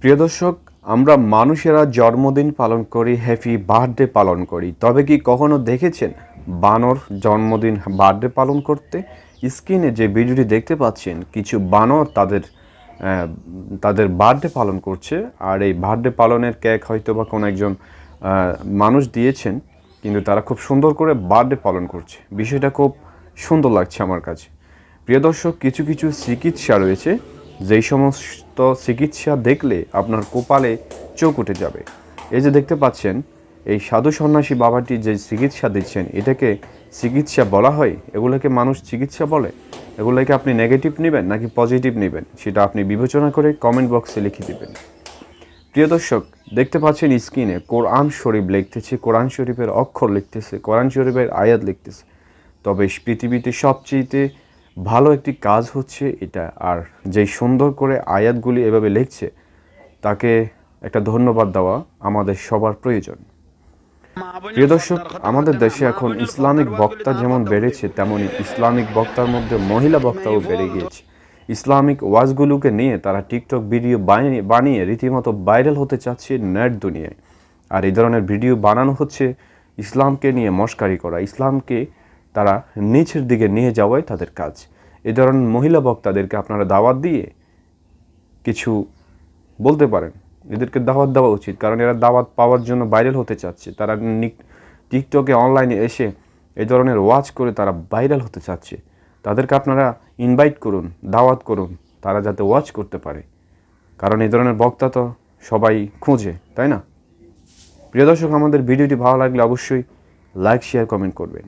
প্রিয় দর্শক, আমরা মানুষেরা জন্মদিন পালন করি হ্যাপি বার্থডে পালন করি। তবে কি কখনো দেখেছেন বানর জন্মদিন বার্থডে পালন করতে? স্ক্রিনে যে ভিডিওটি দেখতে পাচ্ছেন, কিছু বানর তাদের তাদের বার্থডে পালন করছে। আর এই বার্থডে পালনের কেক হয়তো বা কোনো একজন মানুষ দিয়েছেন, কিন্তু তারা খুব সুন্দর করে বার্থডে পালন করছে। বিষয়টা খুব সুন্দর লাগছে আমার কাছে। প্রিয় দর্শক, কিছু কিছু চিকিৎসা রয়েছে। যেই সমস্ত চিকিৎসা দেখলে আপনার কপালে চোখ উঠে যাবে। এই যে দেখতে পাচ্ছেন, এই সাধু সন্ন্যাসী বাবাটি যে চিকিৎসা দিচ্ছেন, এটাকে চিকিৎসা বলা হয়? এগুলোকে মানুষ চিকিৎসা বলে? এগুলোকে আপনি নেগেটিভ নেবেন নাকি পজিটিভ নেবেন? সেটা আপনি বিবেচনা করে কমেন্ট বক্সে লিখে দেবেন। প্রিয় দর্শক, দেখতে পাচ্ছেন স্ক্রিনে কোরআন শরীফ লিখতেছে, কোরআন শরীফের অক্ষর লিখতেছে, কোরআন শরীফের আয়াত লিখতেছে। তবে পৃথিবীতে সবচেয়ে ভালো একটি কাজ হচ্ছে এটা। আর যেই সুন্দর করে আয়াতগুলি এভাবে লিখছে, তাকে একটা ধন্যবাদ দেওয়া আমাদের সবার প্রয়োজন। প্রিয় দর্শক, আমাদের দেশে এখন ইসলামিক বক্তা যেমন বেড়েছে, তেমনি ইসলামিক বক্তার মধ্যে মহিলা বক্তাও বেড়ে গিয়েছে। ইসলামিক ওয়াজগুলোকে নিয়ে তারা টিকটক ভিডিও বানিয়ে রীতিমতো ভাইরাল হতে চাচ্ছে নেট দুনিয়ায়। আর এই ধরনের ভিডিও বানানো হচ্ছে ইসলামকে নিয়ে মস্কারি করা, ইসলামকে তারা নিচের দিকে নিয়ে যাওয়াই তাদের কাজ। এ ধরনের মহিলা বক্তাদেরকে আপনারা দাওয়াত দিয়ে কিছু বলতে পারেন। এদেরকে দাওয়াত দেওয়া উচিত, কারণ এরা দাওয়াত পাওয়ার জন্য ভাইরাল হতে চাচ্ছে। তারা টিকটকে অনলাইনে এসে এ ধরনের ওয়াচ করে তারা ভাইরাল হতে চাচ্ছে। তাদেরকে আপনারা ইনভাইট করুন, দাওয়াত করুন, তারা যাতে ওয়াচ করতে পারে। কারণ এই ধরনের বক্তা তো সবাই খুঁজে, তাই না? প্রিয় দর্শক, আমাদের ভিডিওটি ভালো লাগলে অবশ্যই লাইক, শেয়ার, কমেন্ট করবেন।